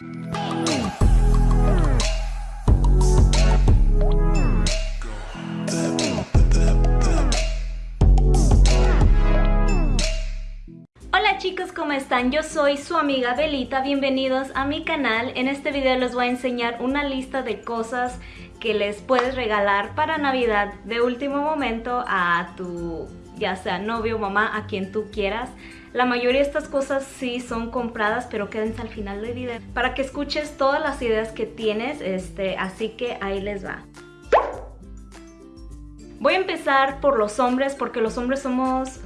Hola chicos, ¿cómo están? Yo soy su amiga Belita, bienvenidos a mi canal. En este video les voy a enseñar una lista de cosas que les puedes regalar para Navidad de último momento a tu ya sea novio, mamá, a quien tú quieras. La mayoría de estas cosas sí son compradas, pero quédense al final del video para que escuches todas las ideas que tienes, este, así que ahí les va. Voy a empezar por los hombres porque los hombres somos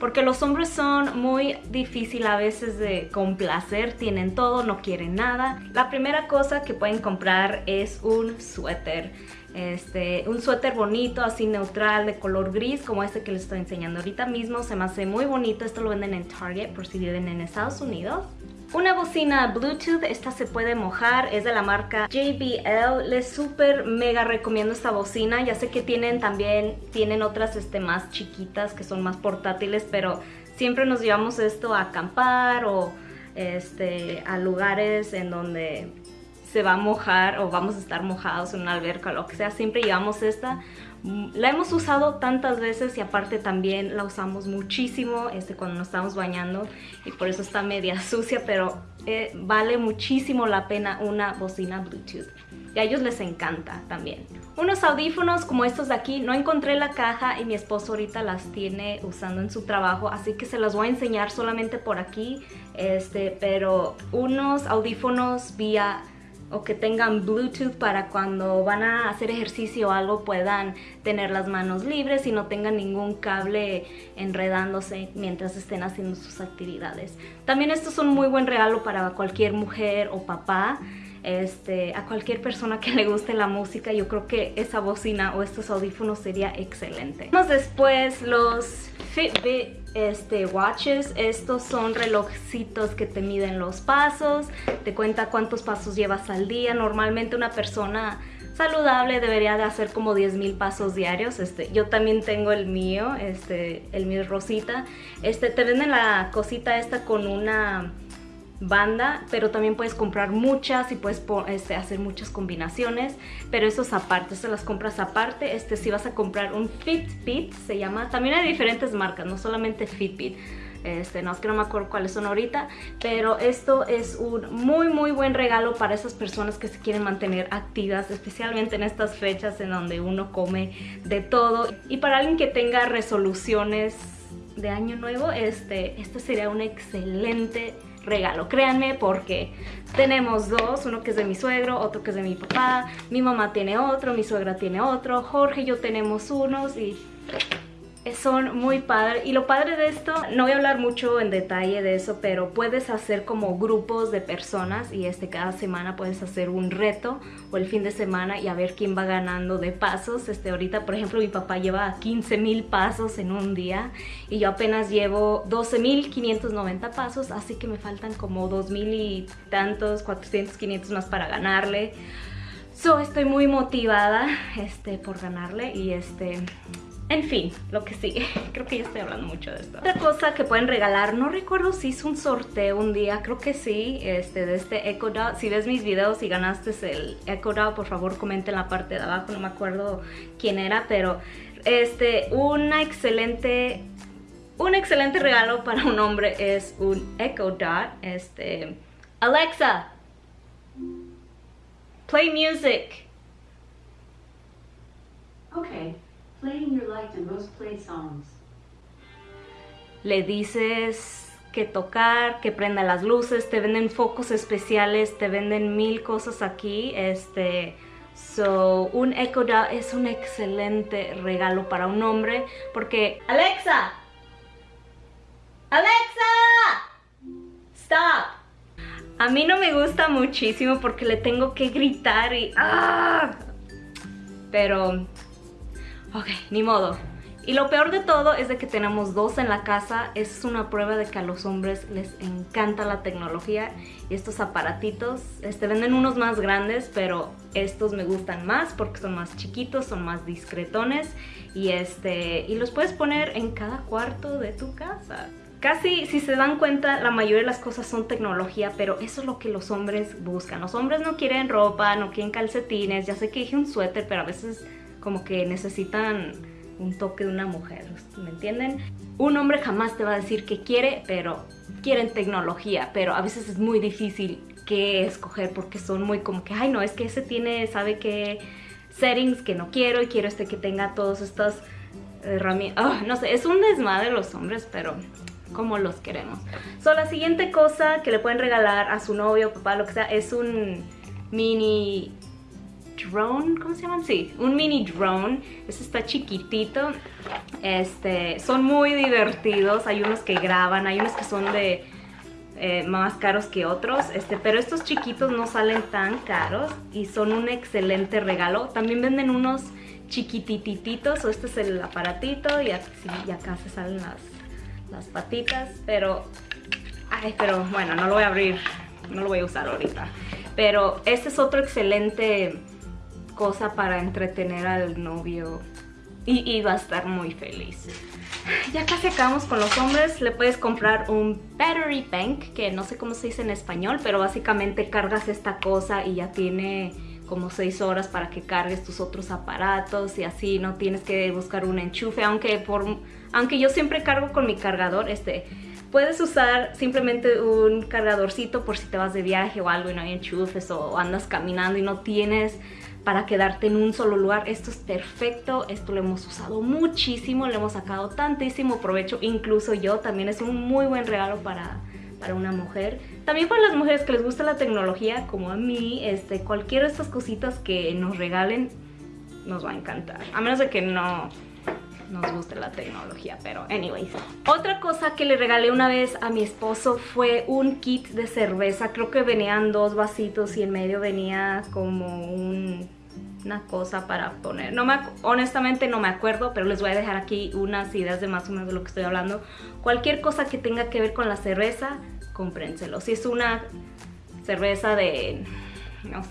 porque los hombres son muy difícil a veces de complacer tienen todo no quieren nada la primera cosa que pueden comprar es un suéter este, un suéter bonito, así neutral, de color gris, como este que les estoy enseñando ahorita mismo. Se me hace muy bonito, esto lo venden en Target por si viven en Estados Unidos. Una bocina Bluetooth, esta se puede mojar, es de la marca JBL. Les súper mega recomiendo esta bocina. Ya sé que tienen también, tienen otras este, más chiquitas que son más portátiles, pero siempre nos llevamos esto a acampar o este, a lugares en donde se va a mojar o vamos a estar mojados en una alberca o lo que sea, siempre llevamos esta. La hemos usado tantas veces y aparte también la usamos muchísimo este, cuando nos estamos bañando y por eso está media sucia, pero eh, vale muchísimo la pena una bocina Bluetooth. Y a ellos les encanta también. Unos audífonos como estos de aquí, no encontré la caja y mi esposo ahorita las tiene usando en su trabajo, así que se los voy a enseñar solamente por aquí. Este, pero unos audífonos vía o que tengan Bluetooth para cuando van a hacer ejercicio o algo puedan tener las manos libres y no tengan ningún cable enredándose mientras estén haciendo sus actividades. También estos son muy buen regalo para cualquier mujer o papá. Este, a cualquier persona que le guste la música, yo creo que esa bocina o estos audífonos sería excelente. Vamos después los Fitbit este, watches. Estos son relojitos que te miden los pasos, te cuenta cuántos pasos llevas al día. Normalmente una persona saludable debería de hacer como 10 mil pasos diarios. Este, yo también tengo el mío, este, el mío rosita. Este, te venden la cosita esta con una banda, pero también puedes comprar muchas y puedes este, hacer muchas combinaciones, pero eso es aparte, se las compras aparte. Este, si vas a comprar un Fitbit, se llama, también hay diferentes marcas, no solamente Fitbit. Este, no es que no me acuerdo cuáles son ahorita, pero esto es un muy muy buen regalo para esas personas que se quieren mantener activas, especialmente en estas fechas en donde uno come de todo. Y para alguien que tenga resoluciones de año nuevo, este, este sería un excelente regalo, créanme porque tenemos dos, uno que es de mi suegro, otro que es de mi papá, mi mamá tiene otro, mi suegra tiene otro, Jorge y yo tenemos unos y son muy padres y lo padre de esto, no voy a hablar mucho en detalle de eso, pero puedes hacer como grupos de personas y este cada semana puedes hacer un reto o el fin de semana y a ver quién va ganando de pasos. Este ahorita, por ejemplo, mi papá lleva 15 mil pasos en un día y yo apenas llevo 12 mil 590 pasos, así que me faltan como 2 mil y tantos, 400, 500 más para ganarle. So, estoy muy motivada este, por ganarle y este en fin, lo que sigue. Creo que ya estoy hablando mucho de esto. Otra cosa que pueden regalar, no recuerdo si hice un sorteo un día, creo que sí, este, de este Echo Dot. Si ves mis videos y ganaste el Echo Dot, por favor comente en la parte de abajo, no me acuerdo quién era, pero este, una excelente... Un excelente regalo para un hombre es un Echo Dot. Este, Alexa, play music. Okay. Le dices que tocar, que prenda las luces, te venden focos especiales, te venden mil cosas aquí. Este, so, un Echo Dot es un excelente regalo para un hombre porque... ¡Alexa! ¡Alexa! ¡Stop! A mí no me gusta muchísimo porque le tengo que gritar y... ¡ah! Pero Ok, ni modo. Y lo peor de todo es de que tenemos dos en la casa. Es una prueba de que a los hombres les encanta la tecnología. Y estos aparatitos, este, venden unos más grandes, pero estos me gustan más porque son más chiquitos, son más discretones. Y, este, y los puedes poner en cada cuarto de tu casa casi, si se dan cuenta, la mayoría de las cosas son tecnología, pero eso es lo que los hombres buscan. Los hombres no quieren ropa, no quieren calcetines, ya sé que dije un suéter, pero a veces como que necesitan un toque de una mujer, ¿me entienden? Un hombre jamás te va a decir que quiere, pero quieren tecnología, pero a veces es muy difícil que escoger porque son muy como que, ay no, es que ese tiene, sabe que settings que no quiero y quiero este que tenga todos estos herramientas, ah, no sé, es un desmadre los hombres, pero como los queremos. So, la siguiente cosa que le pueden regalar a su novio, papá, lo que sea, es un mini drone, ¿cómo se llaman? Sí, un mini drone. Este está chiquitito. Este, son muy divertidos. Hay unos que graban, hay unos que son de eh, más caros que otros. Este, pero estos chiquitos no salen tan caros y son un excelente regalo. También venden unos chiquitititos. O este es el aparatito y, y acá se salen las, las patitas. Pero, ay, pero bueno, no lo voy a abrir. No lo voy a usar ahorita. Pero este es otro excelente cosa para entretener al novio. Y, va a estar muy feliz. Ya casi acabamos con los hombres, le puedes comprar un battery bank, que no sé cómo se dice en español, pero básicamente cargas esta cosa y ya tiene como 6 horas para que cargues tus otros aparatos y así no tienes que buscar un enchufe, aunque, por, aunque yo siempre cargo con mi cargador, este, puedes usar simplemente un cargadorcito por si te vas de viaje o algo y no hay enchufes o andas caminando y no tienes para quedarte en un solo lugar. Esto es perfecto, esto lo hemos usado muchísimo, le hemos sacado tantísimo provecho, incluso yo también es un muy buen regalo para, para una mujer. También para las mujeres que les gusta la tecnología, como a mí, este, cualquiera de estas cositas que nos regalen nos va a encantar. A menos de que no nos guste la tecnología, pero anyways. Otra cosa que le regalé una vez a mi esposo fue un kit de cerveza. Creo que venían dos vasitos y en medio venía como una cosa para poner. No me, honestamente no me acuerdo, pero les voy a dejar aquí unas ideas de más o menos de lo que estoy hablando. Cualquier cosa que tenga que ver con la cerveza, cómprenselo. Si es una cerveza de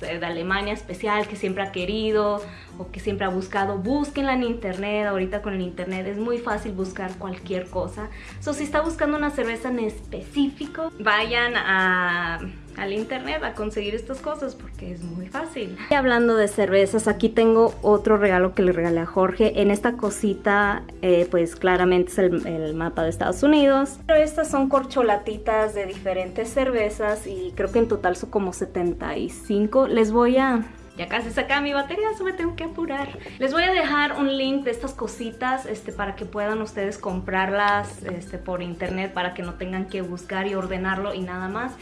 de Alemania especial que siempre ha querido o que siempre ha buscado, búsquenla en internet, ahorita con el internet es muy fácil buscar cualquier cosa. So, si está buscando una cerveza en específico, vayan a al internet a conseguir estas cosas porque es muy fácil. Y hablando de cervezas, aquí tengo otro regalo que le regalé a Jorge. En esta cosita, eh, pues claramente es el, el, mapa de Estados Unidos. Pero estas son corcholatitas de diferentes cervezas y creo que en total son como 75. Les voy a... Ya casi saca mi batería, eso me tengo que apurar. Les voy a dejar un link de estas cositas este, para que puedan ustedes comprarlas este, por internet para que no tengan que buscar y ordenarlo y nada más.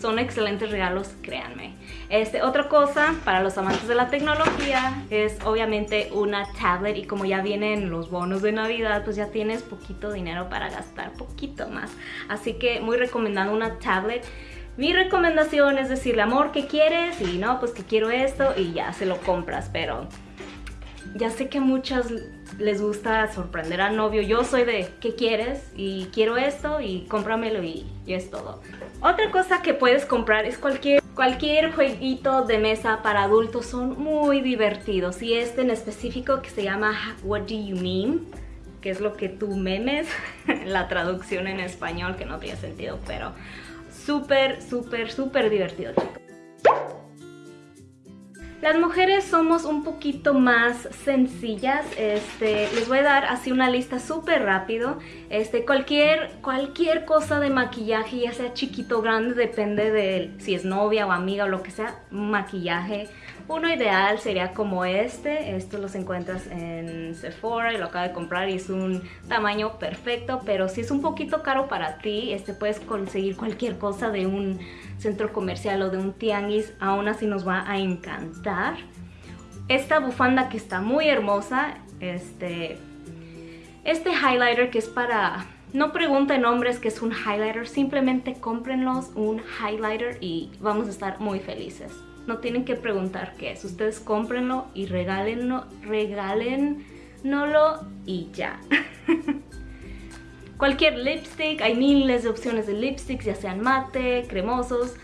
Son excelentes regalos, créanme. Este, otra cosa para los amantes de la tecnología es obviamente una tablet y como ya vienen los bonos de Navidad, pues ya tienes poquito dinero para gastar, poquito más. Así que muy recomendado una tablet. Mi recomendación es decirle, amor, ¿qué quieres? Y no, pues que quiero esto y ya se lo compras, pero ya sé que a muchas les gusta sorprender al novio. Yo soy de, ¿qué quieres? Y quiero esto y cómpramelo y, es todo. Otra cosa que puedes comprar es cualquier, cualquier jueguito de mesa para adultos. Son muy divertidos. Y este en específico que se llama What Do You Mean? Que es lo que tú memes. la traducción en español que no tiene sentido, pero súper, súper, súper divertido, chicos. Las mujeres somos un poquito más sencillas, este, les voy a dar así una lista súper rápido. Este, cualquier, cualquier cosa de maquillaje, ya sea chiquito o grande, depende de si es novia o amiga o lo que sea, maquillaje uno ideal sería como este, esto los encuentras en Sephora y lo acabo de comprar y es un tamaño perfecto, pero si es un poquito caro para ti, este puedes conseguir cualquier cosa de un centro comercial o de un tianguis, aún así nos va a encantar. Esta bufanda que está muy hermosa, este, este highlighter que es para... No pregunten hombres que es un highlighter, simplemente cómprenlos un highlighter y vamos a estar muy felices no tienen que preguntar qué es. Ustedes cómprenlo y regálenlo, regálenlo y ya. Cualquier lipstick, hay miles de opciones de lipsticks, ya sean mate, cremosos,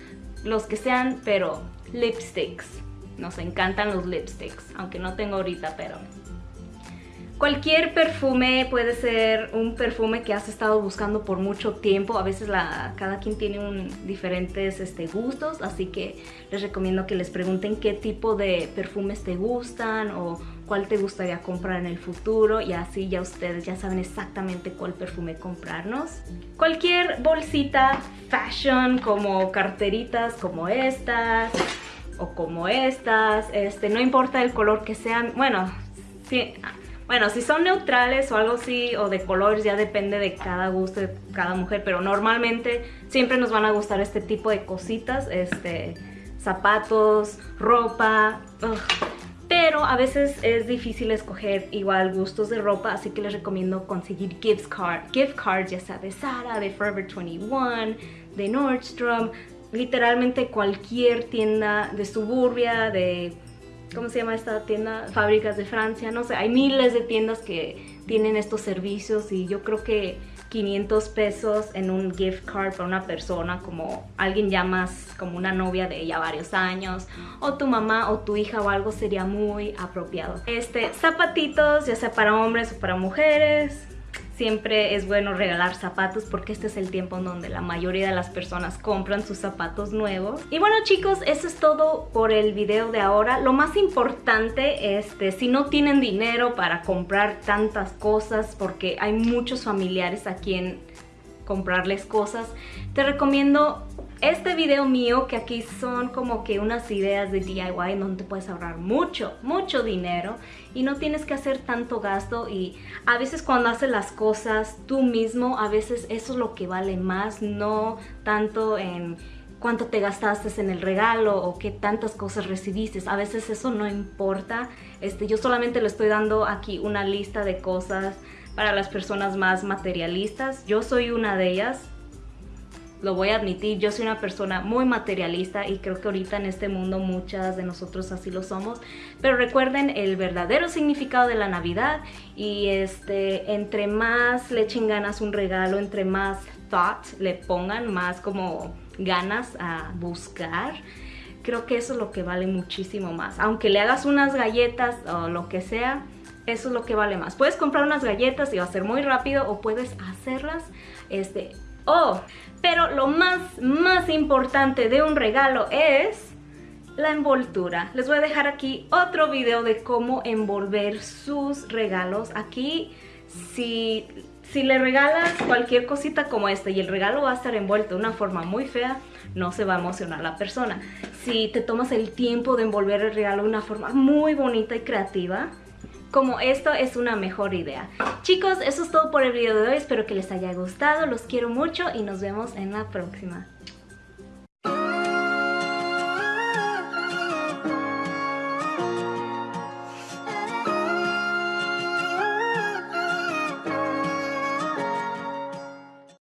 los que sean, pero lipsticks. Nos encantan los lipsticks, aunque no tengo ahorita, pero Cualquier perfume puede ser un perfume que has estado buscando por mucho tiempo. A veces cada quien tiene diferentes este, gustos, así que les recomiendo que les pregunten qué tipo de perfumes te gustan o cuál te gustaría comprar en el futuro y así ya ustedes ya saben exactamente cuál perfume comprarnos. Cualquier bolsita fashion como carteritas como estas o como estas, este, no importa el color que sean, bueno, bueno, si son neutrales o algo así, o de colores, ya depende de cada gusto de cada mujer, pero normalmente siempre nos van a gustar este tipo de cositas, este, zapatos, ropa, pero a veces es difícil escoger igual gustos de ropa, así que les recomiendo conseguir gift, card, gift cards, ya sea de Zara, de Forever 21, de Nordstrom, literalmente cualquier tienda de suburbia, de ¿cómo se llama esta tienda? Fábricas de Francia, no sé, hay miles de tiendas que tienen estos servicios y yo creo que 500 pesos en un gift card para una persona como alguien ya más como una novia de ya varios años o tu mamá o tu hija o algo sería muy apropiado. Este, zapatitos ya sea para hombres o para mujeres, siempre es bueno regalar zapatos porque este es el tiempo en donde la mayoría de las personas compran sus zapatos nuevos. Y bueno chicos, eso es todo por el video de ahora. Lo más importante, este, si no tienen dinero para comprar tantas cosas porque hay muchos familiares a quien comprarles cosas, te recomiendo este video mío, que aquí son como que unas ideas de DIY donde puedes ahorrar mucho, mucho dinero y no tienes que hacer tanto gasto y a veces cuando haces las cosas tú mismo, a veces eso es lo que vale más, no tanto en cuánto te gastaste en el regalo o qué tantas cosas recibiste. A veces eso no importa. Este, yo solamente le estoy dando aquí una lista de cosas para las personas más materialistas. Yo soy una de ellas lo voy a admitir, yo soy una persona muy materialista y creo que ahorita en este mundo muchas de nosotros así lo somos. Pero recuerden el verdadero significado de la Navidad y este, entre más le echen ganas un regalo, entre más thought le pongan, más como ganas a buscar, creo que eso es lo que vale muchísimo más. Aunque le hagas unas galletas o lo que sea, eso es lo que vale más. Puedes comprar unas galletas y va a ser muy rápido o puedes hacerlas este, Oh, pero lo más, más importante de un regalo es la envoltura. Les voy a dejar aquí otro video de cómo envolver sus regalos. Aquí, si, si le regalas cualquier cosita como esta y el regalo va a estar envuelto de una forma muy fea, no se va a emocionar la persona. Si te tomas el tiempo de envolver el regalo de una forma muy bonita y creativa, como esto es una mejor idea. Chicos, eso es todo por el video de hoy. Espero que les haya gustado. Los quiero mucho y nos vemos en la próxima.